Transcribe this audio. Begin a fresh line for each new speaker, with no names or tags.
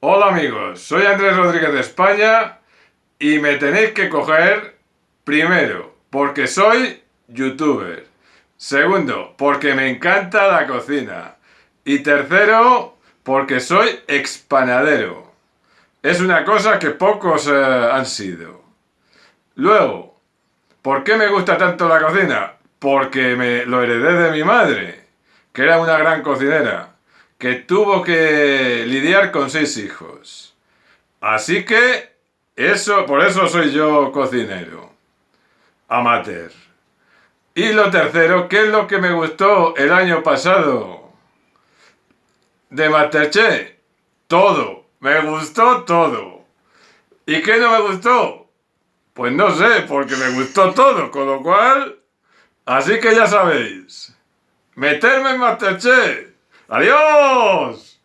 Hola amigos, soy Andrés Rodríguez de España y me tenéis que coger primero porque soy youtuber, segundo porque me encanta la cocina y tercero porque soy expanadero. Es una cosa que pocos eh, han sido. Luego, ¿por qué me gusta tanto la cocina? Porque me lo heredé de mi madre, que era una gran cocinera que tuvo que lidiar con seis hijos. Así que, eso, por eso soy yo cocinero. Amateur. Y lo tercero, ¿qué es lo que me gustó el año pasado? De Masterchef. Todo. Me gustó todo. ¿Y qué no me gustó? Pues no sé, porque me gustó todo, con lo cual... Así que ya sabéis. Meterme en Masterchef. ¡Adiós!